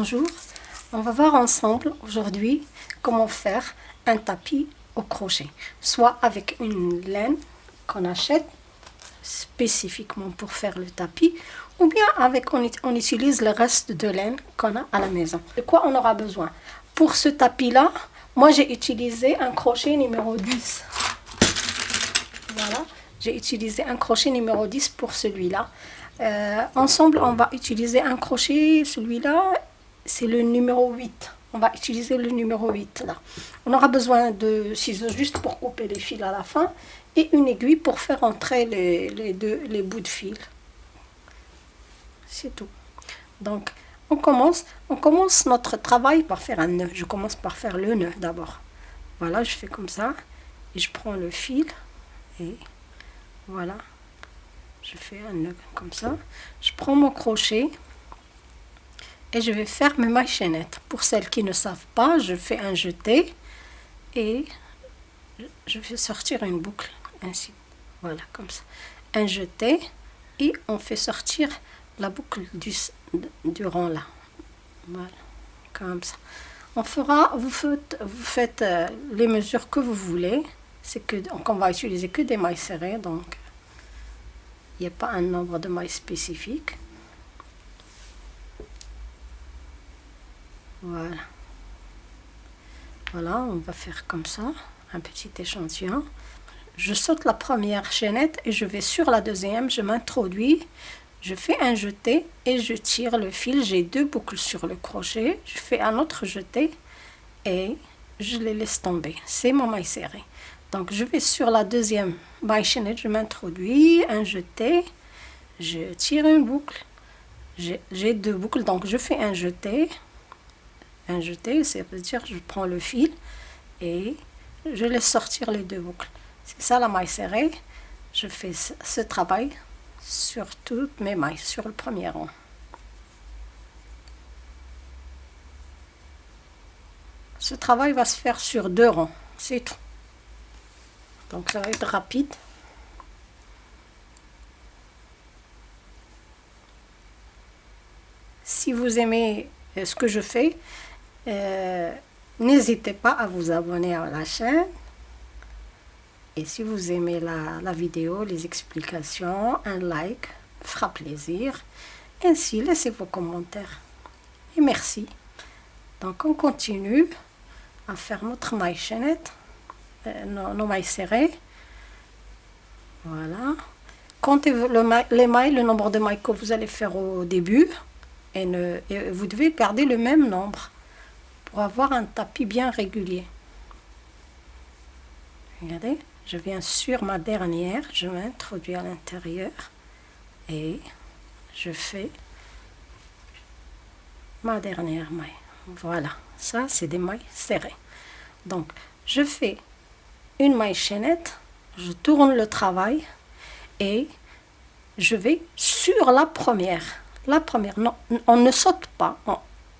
Bonjour, on va voir ensemble aujourd'hui comment faire un tapis au crochet. Soit avec une laine qu'on achète spécifiquement pour faire le tapis ou bien avec on, on utilise le reste de laine qu'on a à la maison. De quoi on aura besoin? Pour ce tapis là, moi j'ai utilisé un crochet numéro 10. Voilà, j'ai utilisé un crochet numéro 10 pour celui-là. Euh, ensemble, on va utiliser un crochet, celui-là, c'est le numéro 8. On va utiliser le numéro 8 là. On aura besoin de ciseaux juste pour couper les fils à la fin et une aiguille pour faire entrer les, deux, les bouts de fil. C'est tout. Donc, on commence, on commence notre travail par faire un nœud. Je commence par faire le nœud d'abord. Voilà, je fais comme ça et je prends le fil et voilà. Je fais un nœud comme ça. Je prends mon crochet et je vais faire mes mailles chaînettes. Pour celles qui ne savent pas, je fais un jeté et je vais sortir une boucle ainsi. Voilà, comme ça. Un jeté et on fait sortir la boucle du, du rang là. Voilà, comme ça. On fera, vous faites, vous faites euh, les mesures que vous voulez. C'est que donc on va utiliser que des mailles serrées, donc il n'y a pas un nombre de mailles spécifique. Voilà. Voilà, on va faire comme ça, un petit échantillon. Je saute la première chaînette et je vais sur la deuxième, je m'introduis, je fais un jeté et je tire le fil. J'ai deux boucles sur le crochet, je fais un autre jeté et je les laisse tomber. C'est mon maille serrée. Donc je vais sur la deuxième maille chaînette, je m'introduis, un jeté, je tire une boucle, j'ai deux boucles, donc je fais un jeté, un jeté, ça veut dire je prends le fil et je laisse sortir les deux boucles. C'est ça la maille serrée. Je fais ce travail sur toutes mes mailles, sur le premier rang. Ce travail va se faire sur deux rangs, c'est tout. Donc ça va être rapide. Si vous aimez euh, ce que je fais, euh, n'hésitez pas à vous abonner à la chaîne. Et si vous aimez la, la vidéo, les explications, un like fera plaisir. Ainsi, laissez vos commentaires. Et merci. Donc, on continue à faire notre maille chaînette, euh, nos, mailles serrées. Voilà. Comptez le, les mailles, le nombre de mailles que vous allez faire au début. Et, ne, et vous devez garder le même nombre pour avoir un tapis bien régulier. Regardez, je viens sur ma dernière, je m'introduis à l'intérieur et je fais ma dernière maille. Voilà, ça c'est des mailles serrées. Donc, je fais une maille chaînette, je tourne le travail et je vais sur la première. La première, non, on ne saute pas,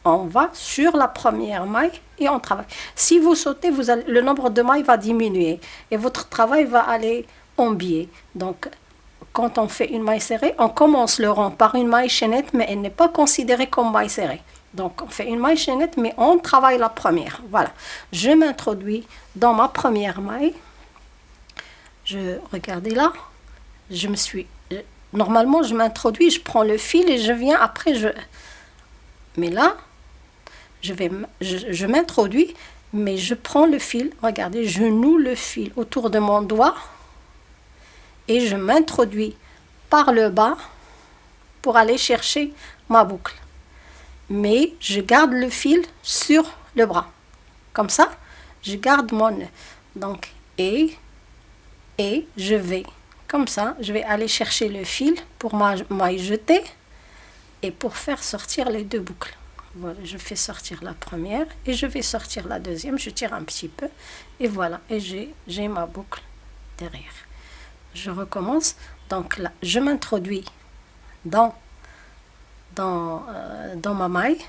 va sur la première maille et on travaille. Si vous sautez, le nombre de mailles va diminuer et votre travail va aller en biais. Donc, quand on fait une maille serrée, on commence le rang par une maille chaînette, mais elle n'est pas considérée comme maille serrée. Donc, on fait une maille chaînette, mais on travaille la première. Voilà. Je m'introduis dans ma première maille. Je, regardez là, je me suis... Euh, normalement, je m'introduis, je prends le fil et je viens après. Mais là, je, vais, je, m'introduis, mais je prends le fil, regardez, je noue le fil autour de mon doigt et je m'introduis par le bas pour aller chercher ma boucle. Mais je garde le fil sur le bras. Comme ça, je garde mon Donc, et, et je vais, comme ça, je vais aller chercher le fil pour m'y jeter et pour faire sortir les deux boucles. Voilà, je fais sortir la première et je vais sortir la deuxième. Je tire un petit peu et voilà. Et j'ai ma boucle derrière. Je recommence. Donc là, je m'introduis dans, dans, euh, dans ma maille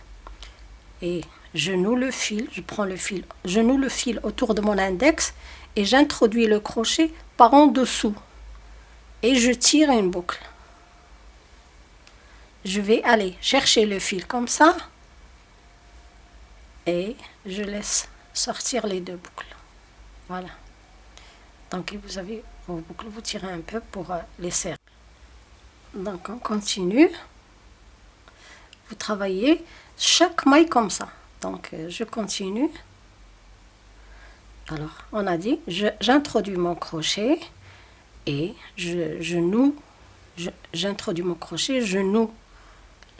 et je noue le fil. Je prends le fil, je noue le fil autour de mon index et j'introduis le crochet par en dessous et je tire une boucle. Je vais aller chercher le fil comme ça et je laisse sortir les deux boucles. Voilà. Donc vous avez vos boucles vous tirez un peu pour euh, les serrer. Donc on continue. Vous travaillez chaque maille comme ça. Donc euh, je continue. Alors on a dit j'introduis mon crochet et je, je noue j'introduis mon crochet je noue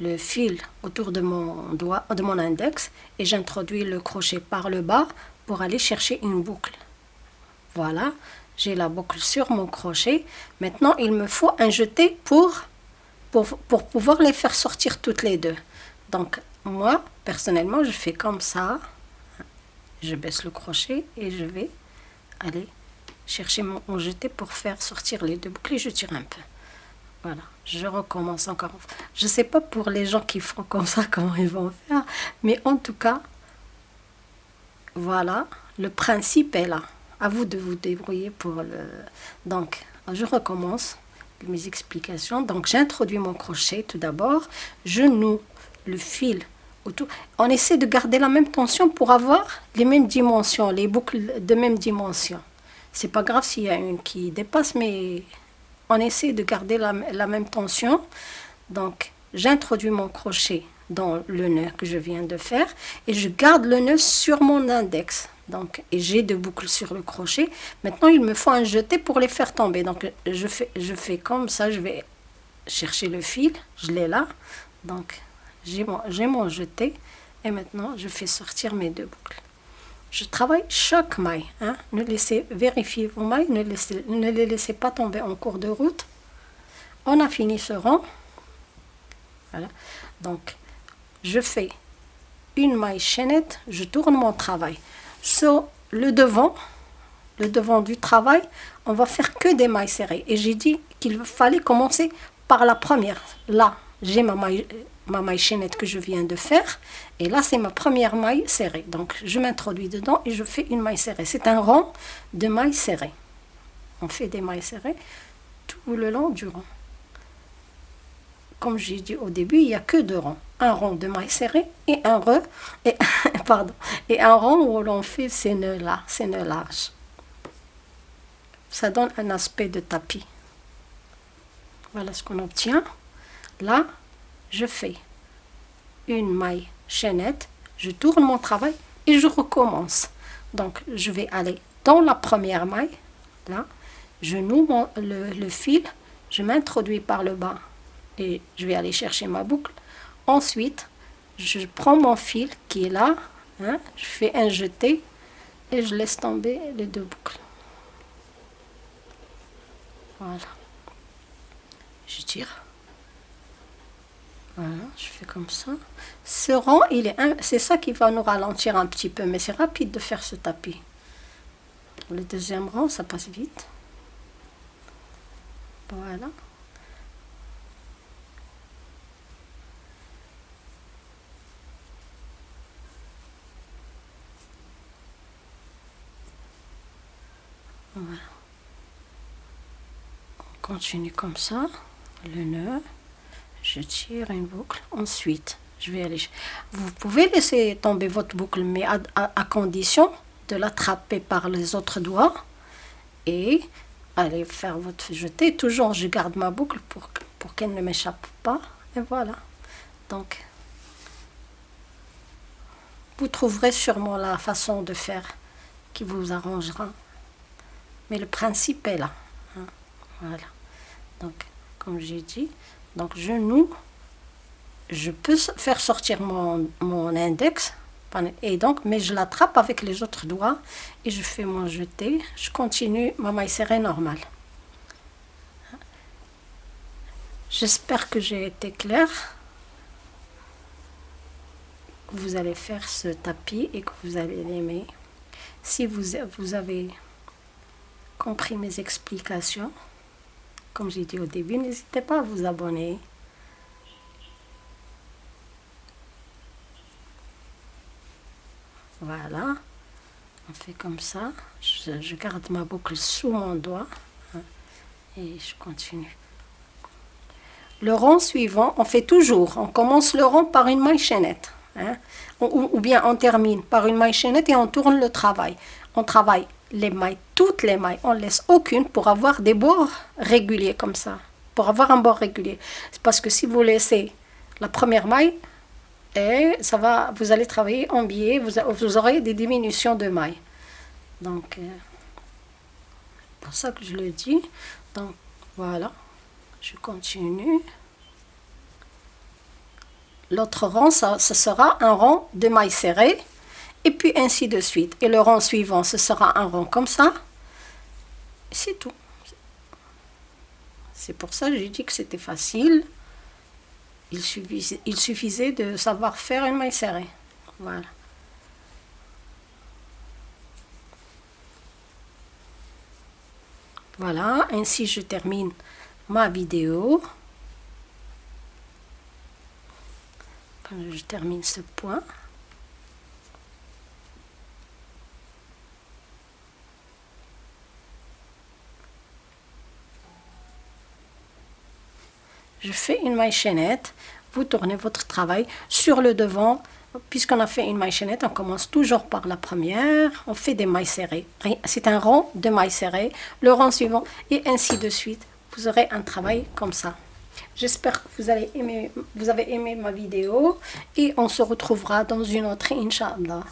le fil autour de mon doigt, de mon index et j'introduis le crochet par le bas pour aller chercher une boucle. Voilà, j'ai la boucle sur mon crochet. Maintenant, il me faut un jeté pour, pour, pour pouvoir les faire sortir toutes les deux. Donc, moi, personnellement, je fais comme ça. Je baisse le crochet et je vais aller chercher mon, mon jeté pour faire sortir les deux boucles et je tire un peu. Voilà, je recommence encore. Je ne sais pas pour les gens qui font comme ça, comment ils vont faire. Mais en tout cas, voilà, le principe est là. À vous de vous débrouiller pour le... Donc, je recommence mes explications. Donc, j'introduis mon crochet tout d'abord. Je noue le fil autour. On essaie de garder la même tension pour avoir les mêmes dimensions, les boucles de même dimension. C'est pas grave s'il y a une qui dépasse, mais on essaie de garder la, même tension. Donc, j'introduis mon crochet dans le nœud que je viens de faire et je garde le nœud sur mon index. Donc, et j'ai deux boucles sur le crochet. Maintenant, il me faut un jeté pour les faire tomber. Donc, je fais, comme ça. Je vais chercher le fil. Je l'ai là. Donc, j'ai mon jeté. Et maintenant, je fais sortir mes deux boucles. Je travaille chaque maille. Hein. Ne laissez vérifier vos mailles, ne, laissez, ne les laissez pas tomber en cours de route. On a fini ce rang. Donc, je fais une maille chaînette, je tourne mon travail. Sur le devant, le devant du travail, on va faire que des mailles serrées. Et j'ai dit qu'il fallait commencer par la première. Là, j'ai ma maille, ma maille chaînette que je viens de faire. Et là, c'est ma première maille serrée. Donc, je m'introduis dedans et je fais une maille serrée. C'est un rang de mailles serrées. On fait des mailles serrées tout le long du rang. Comme j'ai dit au début, il n'y a que deux rangs. Un rang de mailles serrées et un, re, et, pardon, et un rang où l'on fait ces nœuds-là, ces nœuds larges. Ça donne un aspect de tapis. Voilà ce qu'on obtient. Là, je fais une maille chaînette, je tourne mon travail et je recommence. Donc, je vais aller dans la première maille, là, je noue le, fil, je m'introduis par le bas et je vais aller chercher ma boucle. Ensuite, je prends mon fil qui est là, hein, je fais un jeté et je laisse tomber les deux boucles. Voilà. Je tire. Voilà, je fais comme ça. Ce est c'est ça qui va nous ralentir un petit peu, mais c'est rapide de faire ce tapis. Le deuxième rang, ça passe vite. Voilà. Voilà. On continue comme ça, le nœud je tire une boucle ensuite je vais aller vous pouvez laisser tomber votre boucle mais à, condition de l'attraper par les autres doigts et aller faire votre jeté toujours je garde ma boucle pour, pour qu'elle ne m'échappe pas et voilà donc vous trouverez sûrement la façon de faire qui vous arrangera mais le principe est là hein. voilà donc comme j'ai dit donc je noue, je peux faire sortir mon, index, et donc, mais je l'attrape avec les autres doigts et je fais mon jeté. Je continue ma maille serrée normale. J'espère que j'ai été claire. Vous allez faire ce tapis et que vous allez l'aimer. Si vous avez compris mes explications, comme j'ai dit au début, n'hésitez pas à vous abonner. Voilà. On fait comme ça. Je, garde ma boucle sous mon doigt. Hein, et je continue. Le rang suivant, on fait toujours. On commence le rang par une maille chaînette. Hein. Ou, bien on termine par une maille chaînette et on tourne le travail. On travaille les mailles, toutes les mailles, on laisse aucune pour avoir des bords réguliers comme ça. Pour avoir un bord régulier. Parce que si vous laissez la première maille, et ça va, vous allez travailler en biais, vous, vous aurez des diminutions de mailles. Donc, euh, pour ça que je le dis. Donc, voilà. Je continue. L'autre rang, ça, ce sera un rang de mailles serrées. Et puis ainsi de suite. Et le rang suivant, ce sera un rang comme ça. C'est tout. C'est pour ça que j'ai dit que c'était facile. Il suffisait, il suffisait de savoir faire une maille serrée. Voilà. Voilà, ainsi je termine ma vidéo. je termine ce point. Je fais une maille chaînette, vous tournez votre travail sur le devant. Puisqu'on a fait une maille chaînette, on commence toujours par la première, on fait des mailles serrées. C'est un rang de mailles serrées, le rang suivant et ainsi de suite. Vous aurez un travail comme ça. J'espère que vous, allez aimer, vous avez aimé ma vidéo et on se retrouvera dans une autre, Inch'Allah.